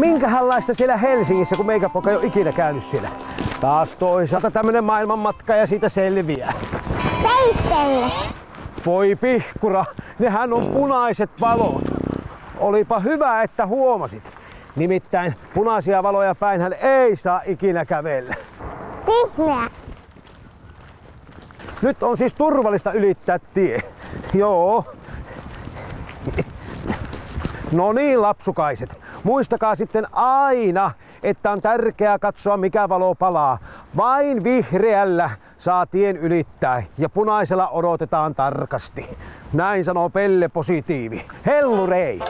Minkähänlaista siellä Helsingissä, kun meikä poka ei ole ikinä käynyt siellä. Taas toisaalta tämmönen maailmanmatka ja siitä selviää. Peistelle. Voi pihkura, nehän on punaiset valot. Olipa hyvä, että huomasit. Nimittäin punaisia valoja päinhän ei saa ikinä kävellä. Vihreä. Nyt on siis turvallista ylittää tie. Joo. No niin, lapsukaiset. Muistakaa sitten aina, että on tärkeää katsoa mikä valo palaa. Vain vihreällä saa tien ylittää ja punaisella odotetaan tarkasti. Näin sanoo Pelle Positiivi. Hellurei!